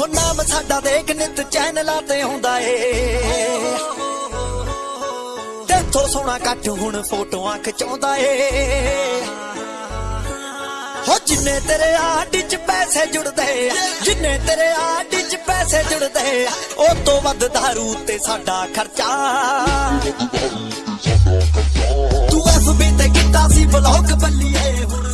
ਹੋ ਨਾਮ ਸਾਡਾ ਦੇਖ ਨਿਤ ਚੈਨਲਾਂ ਤੇ ਆਉਂਦਾ ਏ। ਤੇਥੋਂ ਸੋਹਣਾ ਕੱਟ ਹੁਣ ਫੋਟੋਆਂ ਖਿਚਾਉਂਦਾ ਏ। ਹੋ ਜਿੰਨੇ ਤੇਰੇ ਆਡੀ ਚ ਪੈਸੇ ਜੁੜਦੇ ਆ, ਜਿੰਨੇ ਤੇਰੇ ਆਡੀ ਚ ਪੈਸੇ ਜੁੜਦੇ ਆ, ਉਹ ਤੋਂ ਵੱਧ ਦਾਰੂ ਤੇ ਸਾਡਾ ਖਰਚਾ। ਤੂੰ ਐਫਬੀ ਤੇ ਕੀਤਾ ਸੀ ਬਲੌਗ ਬੱਲੀਏ ਹੁਣ